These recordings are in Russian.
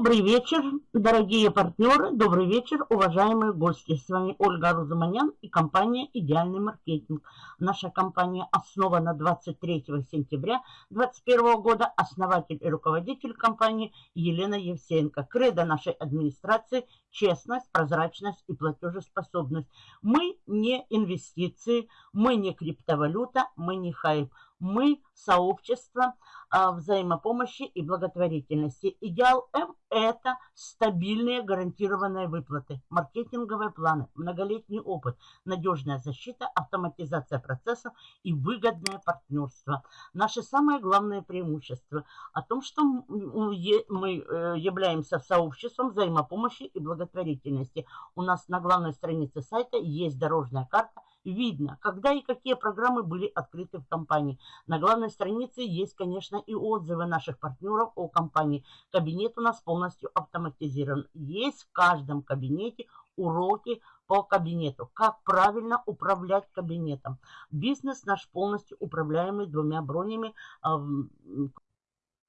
Добрый вечер, дорогие партнеры, добрый вечер, уважаемые гости. С вами Ольга Рузуманян и компания «Идеальный маркетинг». Наша компания основана 23 сентября 2021 года. Основатель и руководитель компании Елена Евсеенко. Кредо нашей администрации – честность, прозрачность и платежеспособность. Мы не инвестиции, мы не криптовалюта, мы не хайп. Мы сообщество а, взаимопомощи и благотворительности. Идеал М – это стабильные гарантированные выплаты, маркетинговые планы, многолетний опыт, надежная защита, автоматизация процессов и выгодное партнерство. Наши самые главные преимущества о том, что мы э, являемся сообществом взаимопомощи и благотворительности. У нас на главной странице сайта есть дорожная карта видно, когда и какие программы были открыты в компании. На главной странице есть, конечно, и отзывы наших партнеров о компании. Кабинет у нас полностью автоматизирован. Есть в каждом кабинете уроки по кабинету. Как правильно управлять кабинетом. Бизнес наш полностью управляемый двумя бронями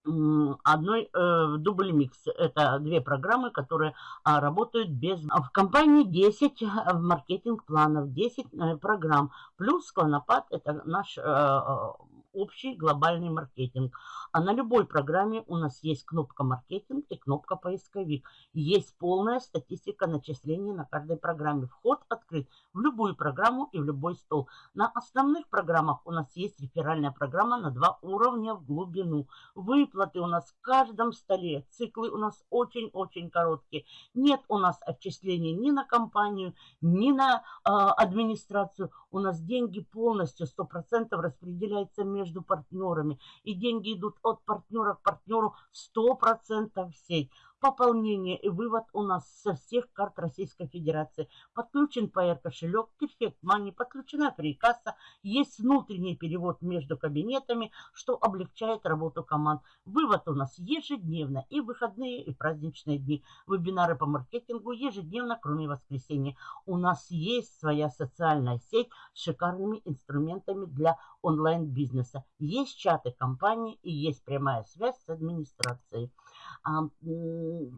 одной э, дубль микс. Это две программы, которые а, работают без... В компании 10 э, маркетинг планов, 10 э, программ. Плюс Клонопад, это наш э, общий глобальный маркетинг. А на любой программе у нас есть кнопка маркетинг и кнопка поисковик. Есть полная статистика начислений на каждой программе. Вход открыт в любую программу и в любой стол. На основных программах у нас есть реферальная программа на два уровня в глубину. Выплаты у нас в каждом столе. Циклы у нас очень-очень короткие. Нет у нас отчислений ни на компанию, ни на э, администрацию. У нас деньги полностью 100% распределяются между партнерами. И деньги идут от партнера к партнеру 100% в сеть. Пополнение и вывод у нас со всех карт Российской Федерации. Подключен PR кошелек, Perfect Money, подключена фрикасса. Есть внутренний перевод между кабинетами, что облегчает работу команд. Вывод у нас ежедневно и выходные, и праздничные дни. Вебинары по маркетингу ежедневно, кроме воскресенья. У нас есть своя социальная сеть с шикарными инструментами для онлайн-бизнеса. Есть чаты компании и есть прямая связь с администрацией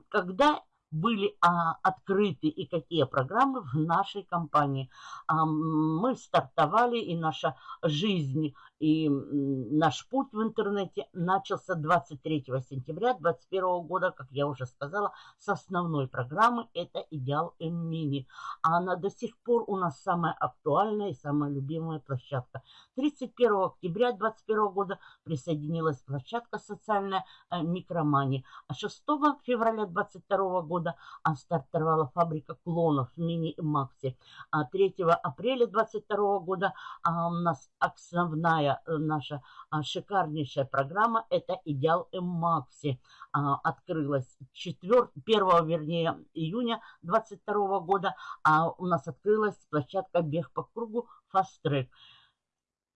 когда были а, открыты и какие программы в нашей компании. А, мы стартовали, и наша жизнь, и наш путь в интернете начался 23 сентября 2021 года, как я уже сказала, с основной программы «Это Идеал М-Мини». А она до сих пор у нас самая актуальная и самая любимая площадка. 31 октября 2021 года присоединилась площадка социальная э, «Микромани». А 6 февраля 2022 года года а стартовала фабрика клонов Мини и Макси. А 3 апреля 22 года а, у нас основная э, наша а, шикарнейшая программа это Идеал М Макси а, открылась 4, 1 вернее июня 22 года, а у нас открылась площадка Бег по кругу Fast Track.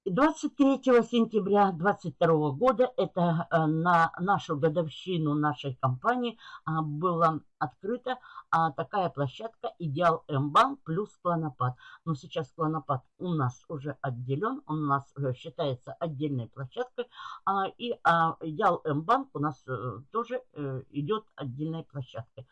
23 сентября 2022 года, это э, на нашу годовщину нашей компании, а, было открыта а, такая площадка Идеал М-банк плюс Клонопад. Но сейчас Клонопад у нас уже отделен, он у нас э, считается отдельной площадкой, а, и а, Идеал М-банк у нас а, тоже а, идет отдельной площадкой.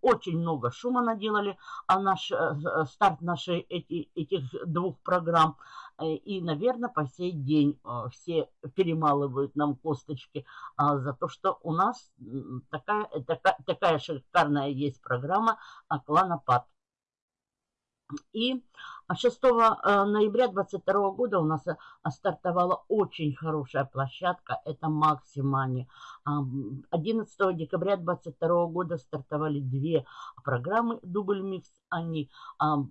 Очень много шума наделали, а наш а, старт нашей эти, этих двух программ, и, наверное, по сей день а, все перемалывают нам косточки а, за то, что у нас такая, такая, такая шикарная есть программа «Кланопад». И 6 э, ноября 2022 года у нас э, стартовала очень хорошая площадка, это Максимани. 11 декабря 2022 года стартовали две программы Дубль Микс. Они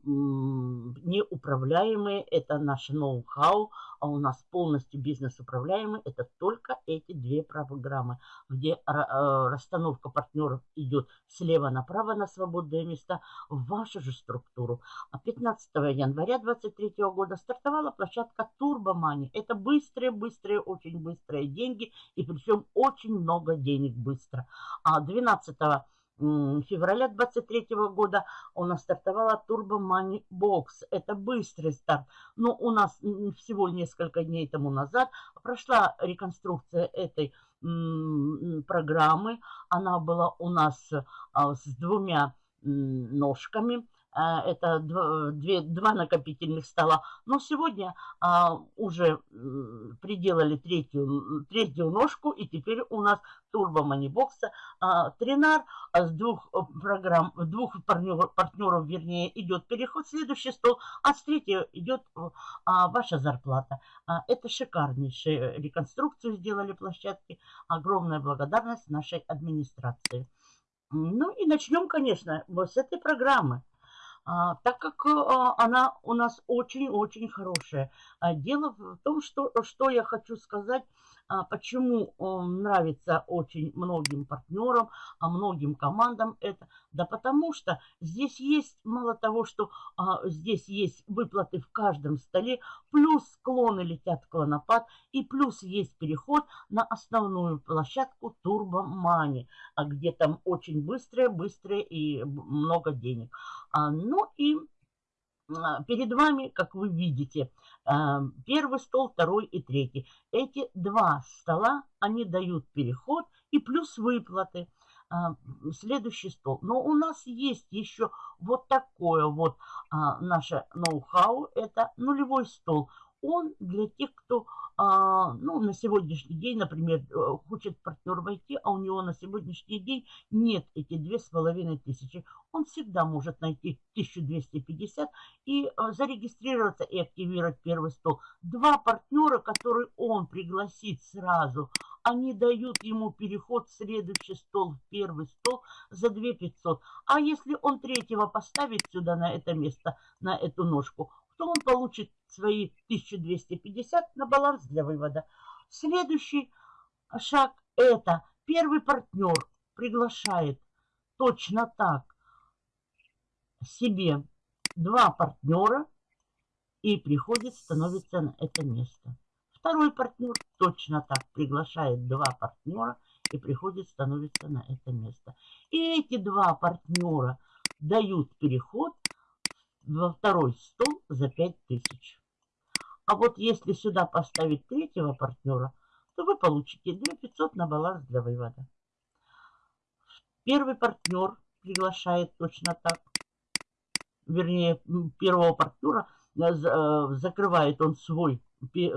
неуправляемые, это наш ноу-хау, а у нас полностью бизнес управляемый. Это только эти две программы, где э, расстановка партнеров идет слева направо на свободные места в вашу же структуру. А 15 января 2023 года стартовала площадка Турбомани. Это быстрые-быстрые, очень быстрые деньги и причем очень много денег быстро. А 12 февраля 23 года у нас стартовала Turbo Money Box. Это быстрый старт. Но у нас всего несколько дней тому назад прошла реконструкция этой программы. Она была у нас а, с двумя ножками. А, это две, два накопительных стола. Но сегодня а, уже приделали третью, третью ножку, и теперь у нас турбо манибокса а, тренар с двух э, программ, двух партнеров, партнеров, вернее, идет переход следующий стол, а с третьего идет а, ваша зарплата. А, это шикарнейшая реконструкцию сделали площадки. Огромная благодарность нашей администрации. Ну и начнем, конечно, вот с этой программы. А, так как а, она у нас очень-очень хорошая. А, дело в том, что, что я хочу сказать, а, почему нравится очень многим партнерам, а многим командам это? Да потому что здесь есть, мало того, что а, здесь есть выплаты в каждом столе, плюс склоны летят в клонопад, и плюс есть переход на основную площадку Turbo Money, где там очень быстрое, быстрое и много денег. А, ну и а, перед вами, как вы видите, а, первый стол, второй и третий. Эти два стола, они дают переход и плюс выплаты. Следующий стол. Но у нас есть еще вот такое вот наше ноу-хау. Это нулевой стол. Он для тех, кто а, ну, на сегодняшний день, например, э, хочет партнер войти, а у него на сегодняшний день нет эти две с половиной тысячи, он всегда может найти 1250 и а, зарегистрироваться и активировать первый стол. Два партнера, которые он пригласит сразу, они дают ему переход в следующий стол, в первый стол за 2500. А если он третьего поставит сюда на это место, на эту ножку, то он получит свои 1250 на баланс для вывода. Следующий шаг это первый партнер приглашает точно так себе два партнера и приходит, становится на это место. Второй партнер точно так приглашает два партнера и приходит, становится на это место. И эти два партнера дают переход во второй стол за 5000. А вот если сюда поставить третьего партнера, то вы получите 2500 на баланс для вывода. Первый партнер приглашает точно так. Вернее, первого партнера э, э, закрывает он свой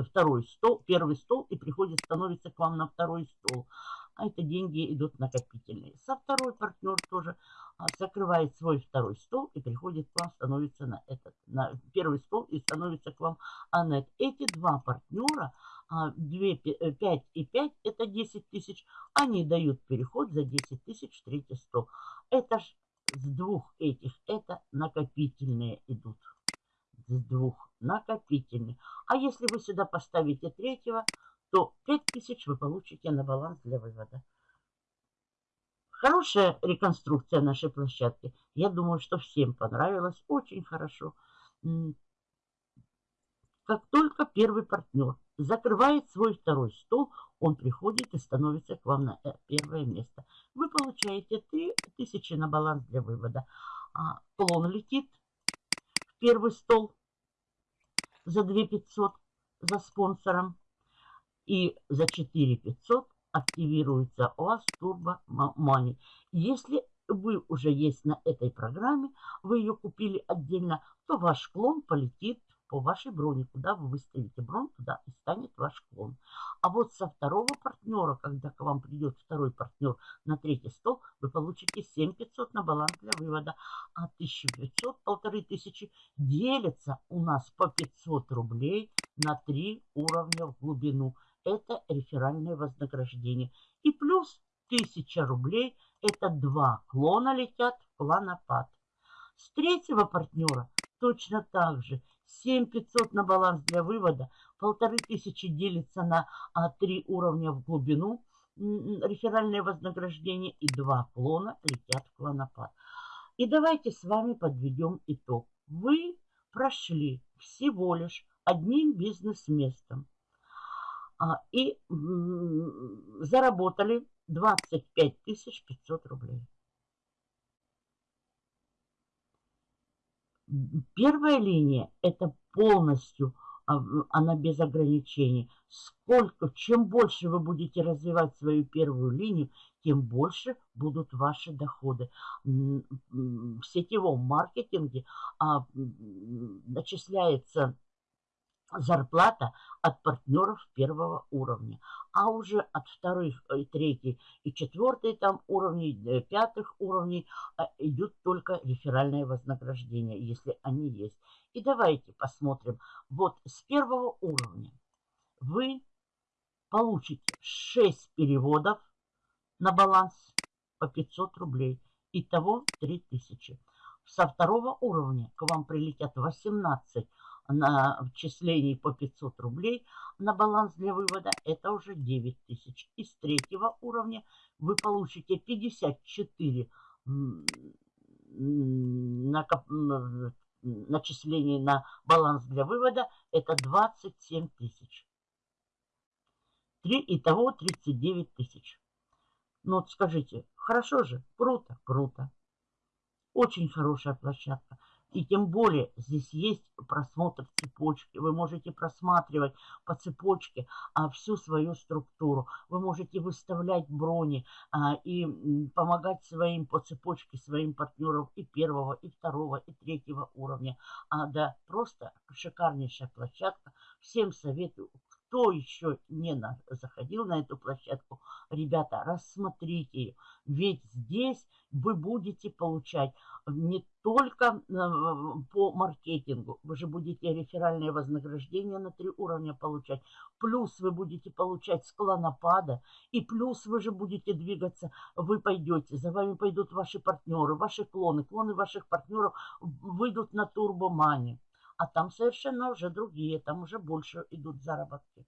второй стол, первый стол и приходит, становится к вам на второй стол а это деньги идут накопительные. Со второй партнер тоже а, закрывает свой второй стол и приходит к вам, становится на этот, на первый стол и становится к вам анет. Эти два партнера, 2, 5 и 5, это 10 тысяч, они дают переход за 10 тысяч в третий стол. Это ж с двух этих, это накопительные идут. С двух накопительные. А если вы сюда поставите третьего, то 5000 вы получите на баланс для вывода. Хорошая реконструкция нашей площадки. Я думаю, что всем понравилось. Очень хорошо. Как только первый партнер закрывает свой второй стол, он приходит и становится к вам на э, первое место. Вы получаете 3000 на баланс для вывода. А клон летит в первый стол за 2500 за спонсором. И за 4500 активируется у вас Turbo Money. Если вы уже есть на этой программе, вы ее купили отдельно, то ваш клон полетит по вашей броне. Куда вы выставите бронь, туда и станет ваш клон. А вот со второго партнера, когда к вам придет второй партнер на третий стол, вы получите 7500 на баланс для вывода. А 1500, полторы тысячи делится у нас по 500 рублей на 3 уровня в глубину это реферальное вознаграждение. И плюс 1000 рублей, это два клона летят в планопад. С третьего партнера точно так же 7500 на баланс для вывода, полторы тысячи делится на а, 3 уровня в глубину, реферальное вознаграждение и два клона летят в клонопад. И давайте с вами подведем итог. Вы прошли всего лишь одним бизнес-местом а, и заработали 25 500 рублей. Первая линия – это полностью, а, она без ограничений. Сколько, чем больше вы будете развивать свою первую линию, тем больше будут ваши доходы. В сетевом маркетинге а, начисляется зарплата от партнеров первого уровня, а уже от вторых, и третьей, и четвертой там уровней, э, пятых уровней а, идут только реферальные вознаграждения, если они есть. И давайте посмотрим. Вот с первого уровня вы получите 6 переводов на баланс по 500 рублей. Итого 3000. Со второго уровня к вам прилетят 18 на вчислений по 500 рублей на баланс для вывода, это уже 9 тысяч. Из третьего уровня вы получите 54 начислений на баланс для вывода, это 27 тысяч. Три, итого 39 тысяч. Ну вот скажите, хорошо же, круто, круто. Очень хорошая площадка. И тем более здесь есть просмотр цепочки. Вы можете просматривать по цепочке а, всю свою структуру. Вы можете выставлять брони а, и помогать своим по цепочке, своим партнерам и первого, и второго, и третьего уровня. А, да, просто шикарнейшая площадка. Всем советую, кто еще не на, заходил на эту площадку, ребята, рассмотрите ее. Ведь здесь вы будете получать не только э, по маркетингу, вы же будете реферальное вознаграждение на три уровня получать, плюс вы будете получать склонопада, и плюс вы же будете двигаться, вы пойдете, за вами пойдут ваши партнеры, ваши клоны, клоны ваших партнеров выйдут на турбомане. А там совершенно уже другие, там уже больше идут заработки.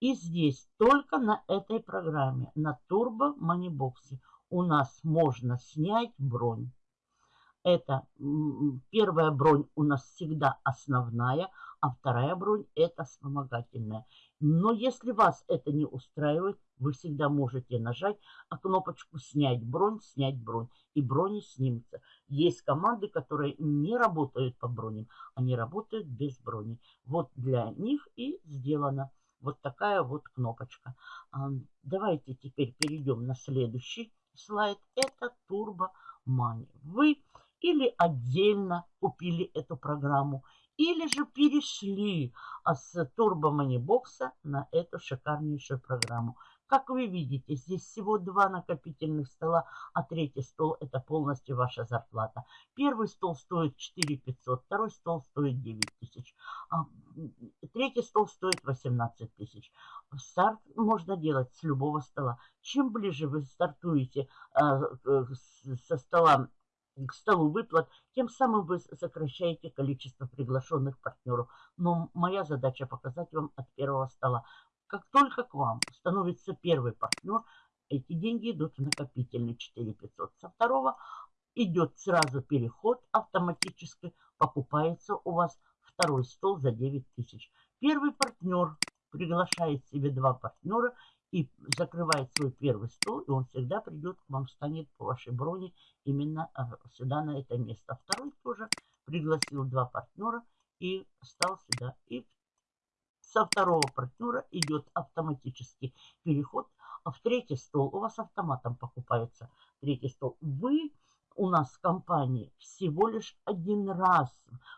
И здесь только на этой программе, на Turbo Moneybox, у нас можно снять бронь. Это первая бронь у нас всегда основная, а вторая бронь это вспомогательная. Но если вас это не устраивает, вы всегда можете нажать кнопочку «Снять бронь», «Снять бронь», и брони снимутся. Есть команды, которые не работают по броням, они работают без брони. Вот для них и сделано вот такая вот кнопочка. Давайте теперь перейдем на следующий слайд. Это Turbo Money. Вы или отдельно купили эту программу, или же перешли с Turbo Money Box на эту шикарнейшую программу. Как вы видите, здесь всего два накопительных стола, а третий стол это полностью ваша зарплата. Первый стол стоит 4 500, второй стол стоит 9 тысяч, а, третий стол стоит 18 тысяч. Старт можно делать с любого стола. Чем ближе вы стартуете а, со стола к столу выплат, тем самым вы сокращаете количество приглашенных партнеров. Но моя задача показать вам от первого стола. Как только к вам становится первый партнер, эти деньги идут в накопительный 4500. Со второго идет сразу переход автоматически, покупается у вас второй стол за 9000. Первый партнер приглашает себе два партнера и закрывает свой первый стол, и он всегда придет к вам, станет по вашей броне именно а, сюда, на это место. Второй тоже пригласил два партнера и стал сюда. И со второго партнера идет автоматический переход в третий стол. У вас автоматом покупается третий стол. Вы у нас в компании всего лишь один раз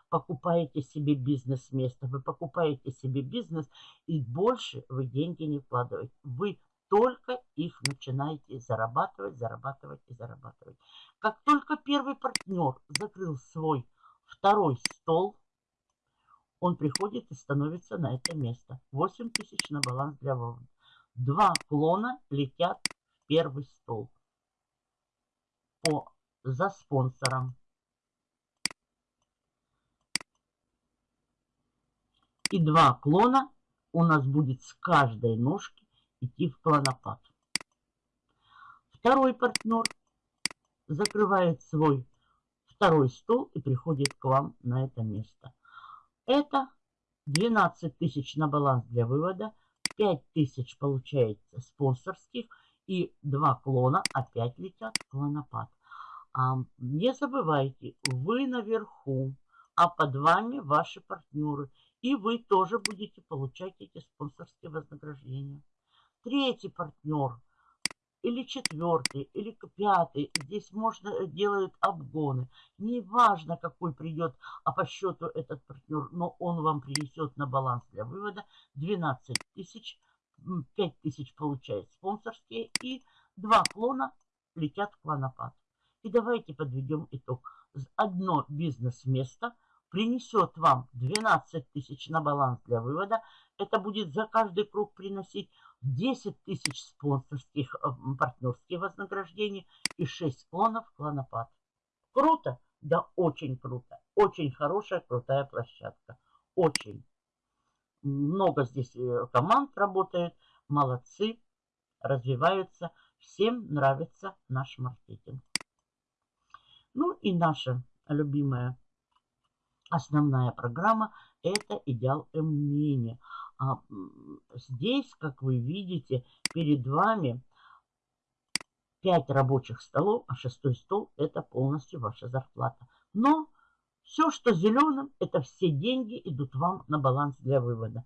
покупаете себе бизнес-место. Вы покупаете себе бизнес и больше вы деньги не вкладываете. Вы только их начинаете зарабатывать, зарабатывать и зарабатывать. Как только первый партнер закрыл свой второй стол, он приходит и становится на это место. 8 тысяч на баланс для вывода. Два клона летят в первый стол по, за спонсором. И два клона у нас будет с каждой ножки идти в клонопад. Второй партнер закрывает свой второй стол и приходит к вам на это место. Это 12 тысяч на баланс для вывода, 5 тысяч получается спонсорских и два клона опять летят в клонопад. Не забывайте, вы наверху, а под вами ваши партнеры. И вы тоже будете получать эти спонсорские вознаграждения. Третий партнер или четвертый, или пятый. Здесь можно э, делают обгоны. Неважно, какой придет а по счету этот партнер, но он вам принесет на баланс для вывода 12 тысяч, 5 тысяч получает спонсорские и два клона летят в клонопад. И давайте подведем итог. Одно бизнес-место принесет вам 12 тысяч на баланс для вывода. Это будет за каждый круг приносить 10 тысяч спонсорских э, партнерских вознаграждений и 6 клонов клонопад. Круто? Да, очень круто. Очень хорошая, крутая площадка. Очень. Много здесь э, команд работает. Молодцы. Развиваются. Всем нравится наш маркетинг. Ну и наша любимая основная программа – это идеал М-мини. А здесь, как вы видите, перед вами 5 рабочих столов, а шестой стол – это полностью ваша зарплата. Но все, что зеленым, это все деньги идут вам на баланс для вывода.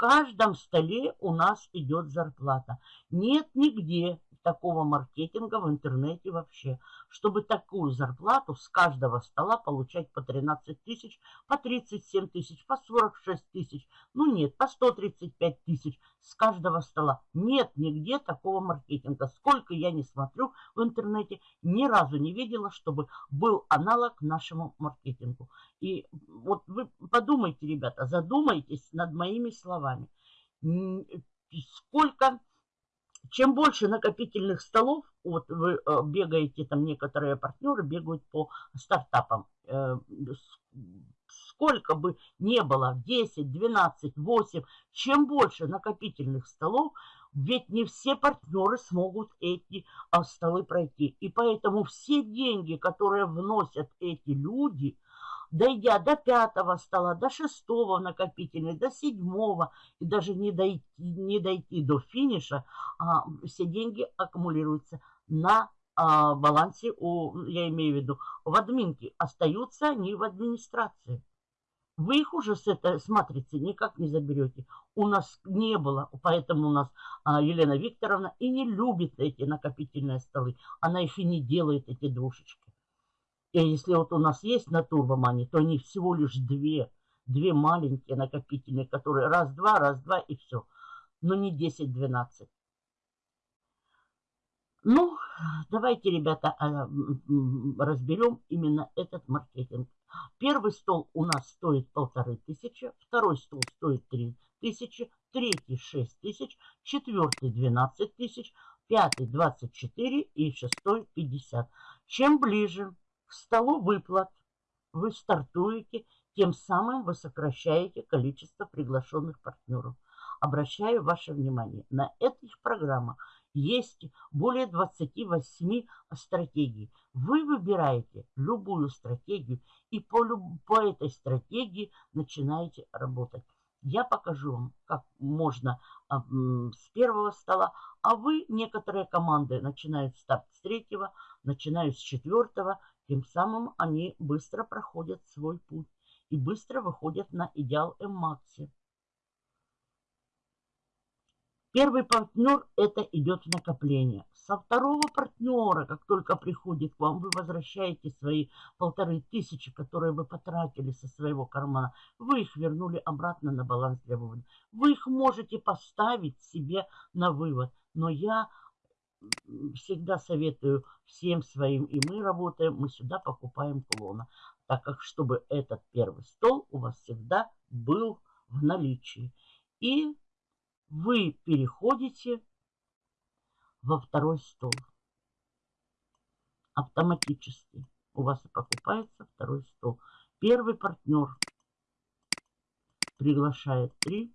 Каждом столе у нас идет зарплата. Нет нигде такого маркетинга в интернете вообще, чтобы такую зарплату с каждого стола получать по 13 тысяч, по 37 тысяч, по 46 тысяч, ну нет, по 135 тысяч с каждого стола. Нет нигде такого маркетинга. Сколько я не смотрю в интернете, ни разу не видела, чтобы был аналог нашему маркетингу. И вот вы подумайте, ребята, задумайтесь над моими словами. Сколько чем больше накопительных столов, вот вы э, бегаете, там некоторые партнеры бегают по стартапам, э, сколько бы не было, 10, 12, 8, чем больше накопительных столов, ведь не все партнеры смогут эти а, столы пройти. И поэтому все деньги, которые вносят эти люди – дойдя до пятого стола, до шестого накопительной, до седьмого, и даже не дойти, не дойти до финиша, а, все деньги аккумулируются на а, балансе, у, я имею в виду, в админке. Остаются они в администрации. Вы их уже с этой с матрицы никак не заберете. У нас не было, поэтому у нас а, Елена Викторовна и не любит эти накопительные столы. Она их и не делает, эти дружечки. И если вот у нас есть на турбомане, то они всего лишь две, две маленькие накопительные, которые раз-два, раз-два и все. Но не 10-12. Ну, давайте, ребята, а, разберем именно этот маркетинг. Первый стол у нас стоит полторы тысячи, второй стол стоит три тысячи, третий шесть тысяч, четвертый двенадцать тысяч, пятый двадцать четыре и шестой пятьдесят. Чем ближе к столу выплат вы стартуете, тем самым вы сокращаете количество приглашенных партнеров. Обращаю ваше внимание, на этих программах есть более 28 стратегий. Вы выбираете любую стратегию и по, по этой стратегии начинаете работать. Я покажу вам, как можно а, с первого стола, а вы, некоторые команды начинают старт с третьего, начинают с четвертого, тем самым они быстро проходят свой путь и быстро выходят на идеал М-Макси. Первый партнер – это идет накопление. Со второго партнера, как только приходит к вам, вы возвращаете свои полторы тысячи, которые вы потратили со своего кармана. Вы их вернули обратно на баланс для вывода. Вы их можете поставить себе на вывод. Но я всегда советую всем своим, и мы работаем, мы сюда покупаем клона. Так как, чтобы этот первый стол у вас всегда был в наличии. И вы переходите во второй стол. Автоматически у вас и покупается второй стол. Первый партнер приглашает три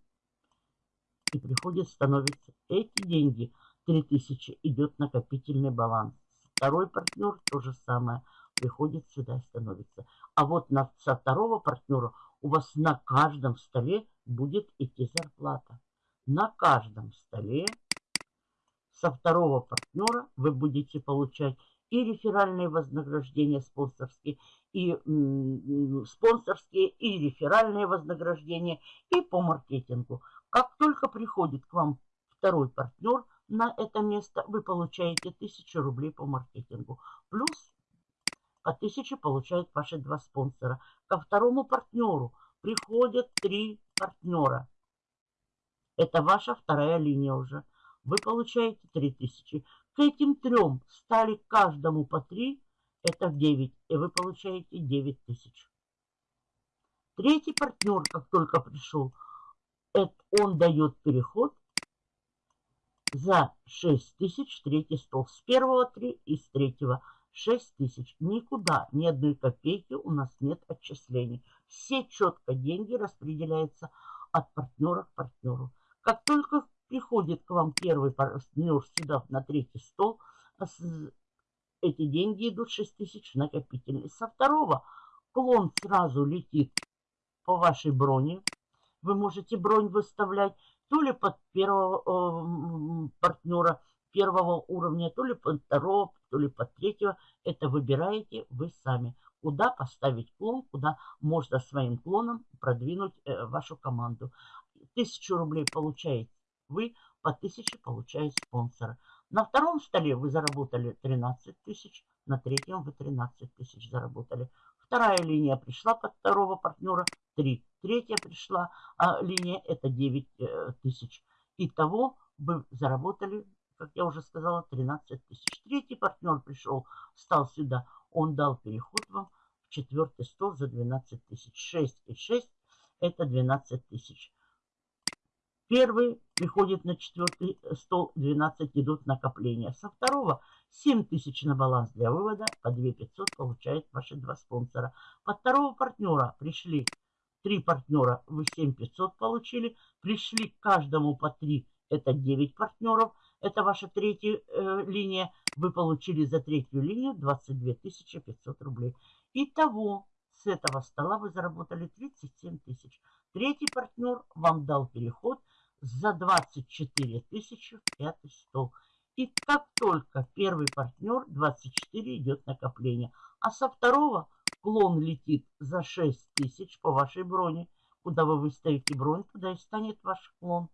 и приходит, становится эти деньги – 3000 идет накопительный баланс. Второй партнер то же самое. Приходит сюда и становится. А вот на, со второго партнера у вас на каждом столе будет идти зарплата. На каждом столе со второго партнера вы будете получать и реферальные вознаграждения спонсорские, и спонсорские, и реферальные вознаграждения, и по маркетингу. Как только приходит к вам второй партнер на это место, вы получаете 1000 рублей по маркетингу. Плюс по 1000 получают ваши два спонсора. Ко второму партнеру приходят три партнера. Это ваша вторая линия уже. Вы получаете 3000. К этим трем стали каждому по 3, это 9, и вы получаете 9 тысяч. Третий партнер, как только пришел, это он дает переход за 6 тысяч, третий стол. С первого 3 и с третьего 6 тысяч. Никуда, ни одной копейки у нас нет отчислений. Все четко деньги распределяются от партнера к партнеру. Как только приходит к вам первый партнер сюда на третий стол, а эти деньги идут 6 тысяч накопительный. Со второго клон сразу летит по вашей броне. Вы можете бронь выставлять то ли под первого э, партнера первого уровня, то ли под второго, то ли под третьего. Это выбираете вы сами. Куда поставить клон, куда можно своим клоном продвинуть э, вашу команду. Тысячу рублей получаете вы по 1000 получаете спонсора. На втором столе вы заработали 13 тысяч, на третьем вы 13 тысяч заработали. Вторая линия пришла под второго партнера 3. Третья пришла а, линия это 9 э, тысяч. Итого вы заработали, как я уже сказала, 13 тысяч. Третий партнер пришел, стал сюда, он дал переход вам в четвертый стол за 12 тысяч. 6 и 6 это 12 тысяч. Первый приходит на четвертый стол, 12 идут накопления. Со второго 7 тысяч на баланс для вывода, по 2 500 получают ваши два спонсора. По второго партнера пришли три партнера, вы 7 500 получили. Пришли каждому по 3, это 9 партнеров. Это ваша третья э, линия. Вы получили за третью линию 22 500 рублей. Итого с этого стола вы заработали 37 тысяч. Третий партнер вам дал переход – за 24 тысячи в пятый стол. И как только первый партнер 24 идет накопление, а со второго клон летит за 6 тысяч по вашей броне. Куда вы выставите бронь, туда и станет ваш клон.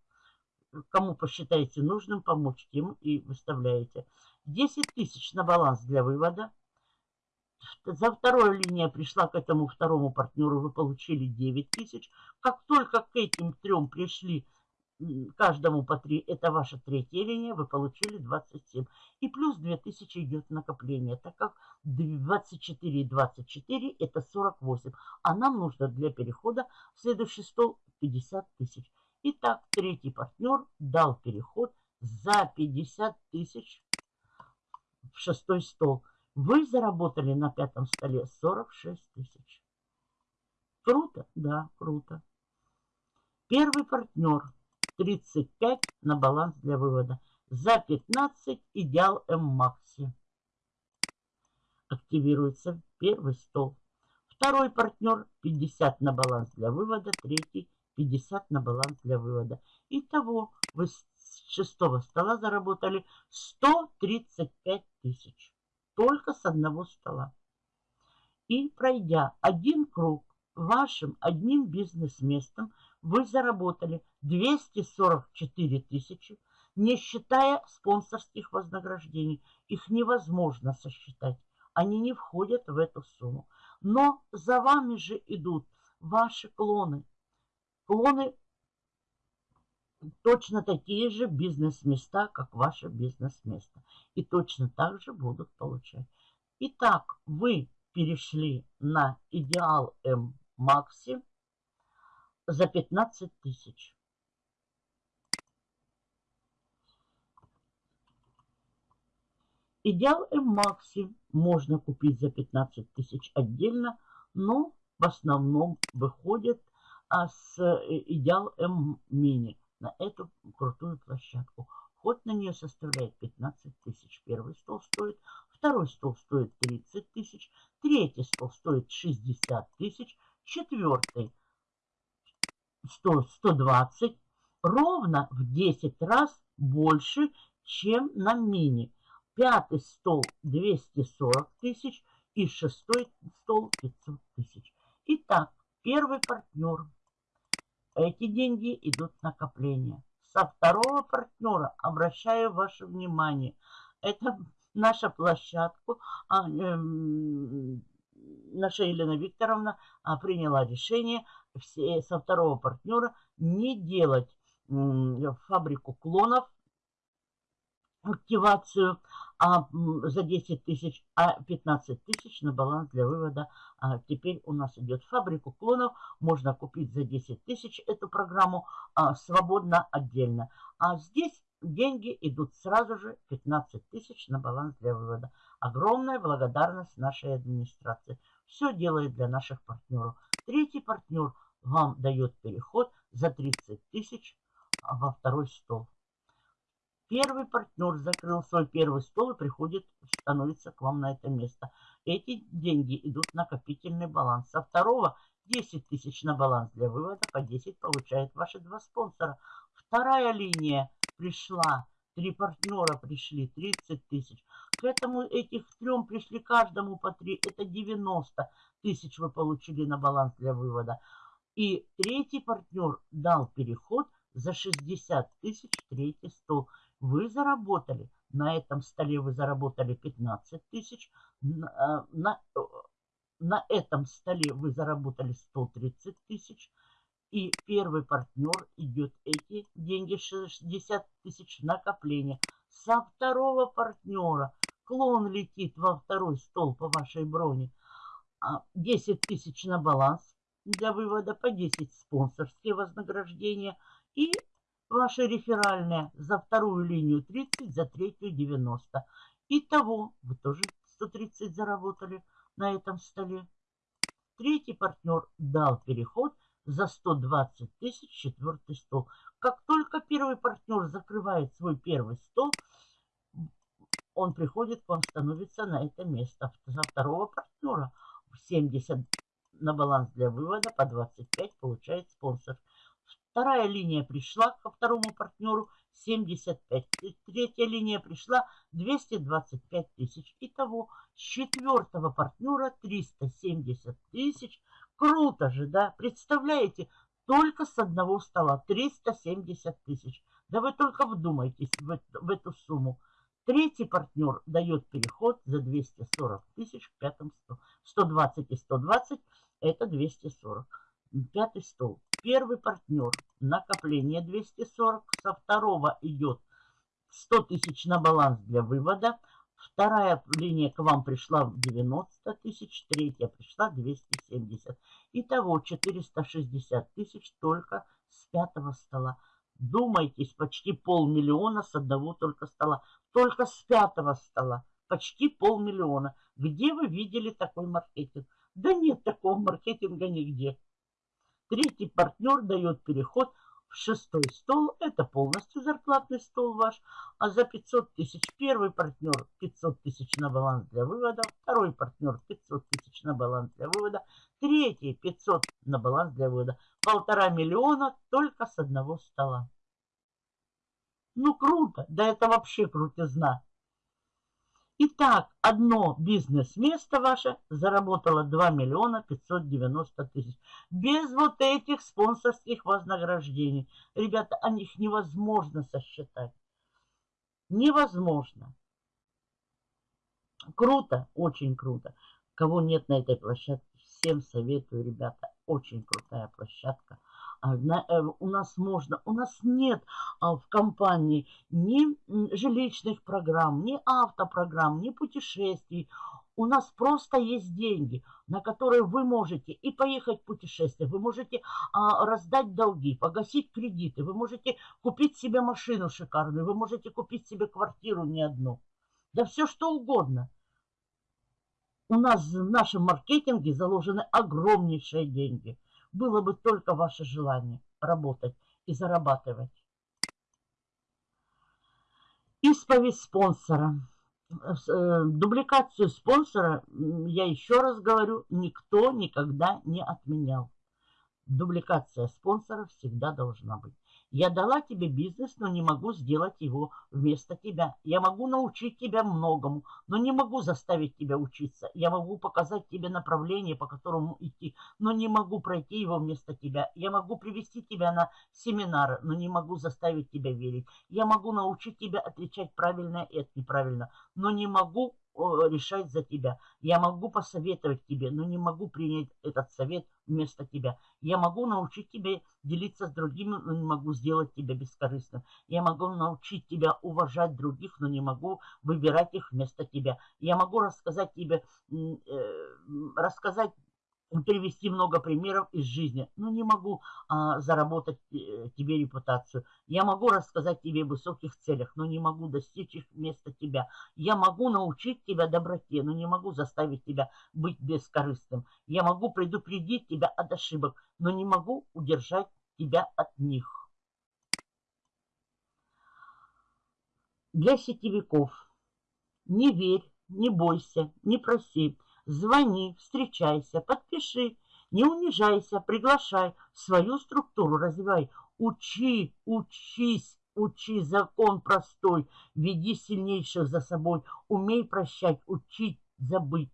Кому посчитаете нужным помочь, тем и выставляете. 10 тысяч на баланс для вывода. За вторую линия пришла к этому второму партнеру, вы получили 9 тысяч. Как только к этим трем пришли каждому по 3, это ваша третья линия, вы получили 27. И плюс 2000 идет накопление, так как 24 и 24 это 48. А нам нужно для перехода в следующий стол 50 тысяч. Итак, третий партнер дал переход за 50 тысяч в шестой стол. Вы заработали на пятом столе 46 тысяч. Круто? Да, круто. Первый партнер 35 на баланс для вывода. За 15 идеал М-Макси. Активируется первый стол. Второй партнер 50 на баланс для вывода. Третий 50 на баланс для вывода. Итого вы с шестого стола заработали 135 тысяч. Только с одного стола. И пройдя один круг вашим одним бизнес-местом, вы заработали 244 тысячи, не считая спонсорских вознаграждений. Их невозможно сосчитать. Они не входят в эту сумму. Но за вами же идут ваши клоны. Клоны точно такие же бизнес-места, как ваше бизнес-место. И точно так же будут получать. Итак, вы перешли на идеал М Макси за 15 тысяч. Идеал М-Макси можно купить за 15 тысяч отдельно, но в основном выходит а, с э, Идеал М-Мини на эту крутую площадку. Ход на нее составляет 15 тысяч. Первый стол стоит, второй стол стоит 30 тысяч, третий стол стоит 60 тысяч, четвертый 100, 120 ровно в 10 раз больше, чем на мини. Пятый стол 240 тысяч и шестой стол 500 тысяч. Итак, первый партнер. Эти деньги идут в накопление. Со второго партнера обращаю ваше внимание. Это наша площадка. Наша Елена Викторовна а, приняла решение все, со второго партнера не делать фабрику клонов, активацию а, за 10 тысяч, а 15 тысяч на баланс для вывода. А теперь у нас идет фабрику клонов. Можно купить за 10 тысяч эту программу а, свободно отдельно. А здесь деньги идут сразу же 15 тысяч на баланс для вывода. Огромная благодарность нашей администрации. Все делает для наших партнеров. Третий партнер вам дает переход за 30 тысяч во второй стол. Первый партнер закрыл свой первый стол и приходит, становится к вам на это место. Эти деньги идут в накопительный баланс. Со второго 10 тысяч на баланс для вывода, по 10 получают ваши два спонсора. Вторая линия пришла, три партнера пришли, 30 тысяч. К этому этих трем пришли каждому по 3, это 90 тысяч вы получили на баланс для вывода. И третий партнер дал переход за 60 тысяч третий стол. Вы заработали, на этом столе вы заработали 15 тысяч, на, на, на этом столе вы заработали 130 тысяч, и первый партнер идет эти деньги 60 тысяч накопления. Со второго партнера клон летит во второй стол по вашей броне. 10 а, тысяч на баланс для вывода по 10 спонсорские вознаграждения и ваши реферальные за вторую линию 30, за третью 90. Итого вы тоже 130 заработали на этом столе. Третий партнер дал переход за 120 тысяч четвертый стол. Как только первый партнер закрывает свой первый стол, он приходит вам, становится на это место. За второго партнера 70 на баланс для вывода, по 25 получает спонсор. Вторая линия пришла ко второму партнеру 75. Третья линия пришла 225 тысяч. Итого с четвертого партнера 370 тысяч. Круто же, да? Представляете, только с одного стола 370 тысяч. Да вы только вдумайтесь в эту сумму. Третий партнер дает переход за 240 тысяч к пятому столу. 120 и 120 это 240. Пятый стол. Первый партнер. Накопление 240. Со второго идет 100 тысяч на баланс для вывода. Вторая линия к вам пришла в 90 тысяч. Третья пришла 270. Итого 460 тысяч только с пятого стола. Думайтесь, почти полмиллиона с одного только стола. Только с пятого стола. Почти полмиллиона. Где вы видели такой маркетинг? Да нет такого маркетинга нигде. Третий партнер дает переход в шестой стол. Это полностью зарплатный стол ваш. А за 500 тысяч первый партнер 500 тысяч на баланс для вывода. Второй партнер 500 тысяч на баланс для вывода. Третий 500 на баланс для вывода. Полтора миллиона только с одного стола. Ну круто, да это вообще крутизна. Итак, одно бизнес-место ваше заработало 2 миллиона 590 тысяч. Без вот этих спонсорских вознаграждений. Ребята, о них невозможно сосчитать. Невозможно. Круто, очень круто. Кого нет на этой площадке, всем советую, ребята. Очень крутая площадка. А, э, у нас можно, у нас нет а, в компании ни жилищных программ, ни автопрограмм, ни путешествий. У нас просто есть деньги, на которые вы можете и поехать в путешествие, вы можете а, раздать долги, погасить кредиты, вы можете купить себе машину шикарную, вы можете купить себе квартиру не одну. Да все что угодно. У нас в нашем маркетинге заложены огромнейшие деньги – было бы только ваше желание работать и зарабатывать. Исповедь спонсора. Э, дубликацию спонсора, я еще раз говорю, никто никогда не отменял. Дубликация спонсора всегда должна быть. Я дала тебе бизнес, но не могу сделать его вместо тебя. Я могу научить тебя многому, но не могу заставить тебя учиться. Я могу показать тебе направление, по которому идти, но не могу пройти его вместо тебя. Я могу привести тебя на семинары, но не могу заставить тебя верить. Я могу научить тебя отличать правильное и от неправильного, но не могу решать за тебя. Я могу посоветовать тебе, но не могу принять этот совет вместо тебя. Я могу научить тебя делиться с другими, но не могу сделать тебя бескорыстным. Я могу научить тебя уважать других, но не могу выбирать их вместо тебя. Я могу рассказать тебе, э, рассказать привести много примеров из жизни, но не могу а, заработать э, тебе репутацию. Я могу рассказать тебе о высоких целях, но не могу достичь их вместо тебя. Я могу научить тебя доброте, но не могу заставить тебя быть бескорыстным. Я могу предупредить тебя от ошибок, но не могу удержать тебя от них. Для сетевиков не верь, не бойся, не проси. Звони, встречайся, подпиши, не унижайся, приглашай, свою структуру развивай. Учи, учись, учи закон простой, веди сильнейших за собой, умей прощать, учить, забыть.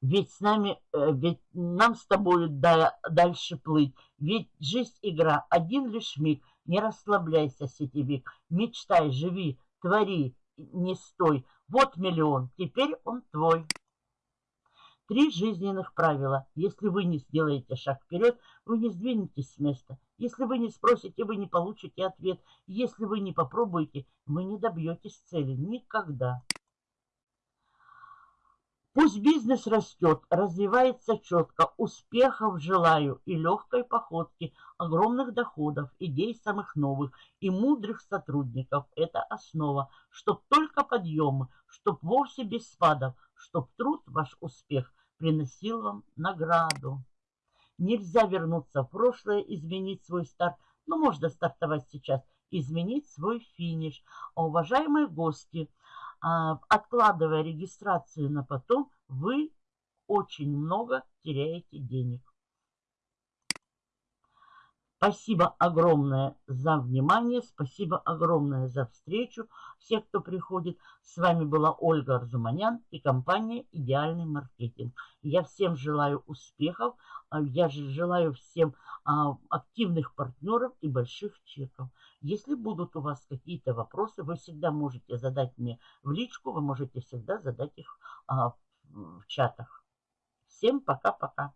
Ведь с нами, э, ведь нам с тобою дальше плыть. Ведь жизнь игра, один лишь миг. Не расслабляйся, сетевик. Мечтай, живи, твори, не стой. Вот миллион, теперь он твой. Три жизненных правила. Если вы не сделаете шаг вперед, вы не сдвинетесь с места. Если вы не спросите, вы не получите ответ. Если вы не попробуете, вы не добьетесь цели. Никогда. Пусть бизнес растет, развивается четко, успехов желаю и легкой походки, огромных доходов, идей самых новых и мудрых сотрудников. Это основа, чтоб только подъемы, чтоб вовсе без спадов, чтоб труд ваш успех приносил вам награду. Нельзя вернуться в прошлое, изменить свой старт, но можно стартовать сейчас, изменить свой финиш. А, уважаемые гости, а, откладывая регистрацию на потом, вы очень много теряете денег. Спасибо огромное за внимание, спасибо огромное за встречу. Всех, кто приходит, с вами была Ольга Арзуманян и компания «Идеальный маркетинг». Я всем желаю успехов, а, я же желаю всем а, активных партнеров и больших чеков. Если будут у вас какие-то вопросы, вы всегда можете задать мне в личку, вы можете всегда задать их а, в чатах. Всем пока-пока.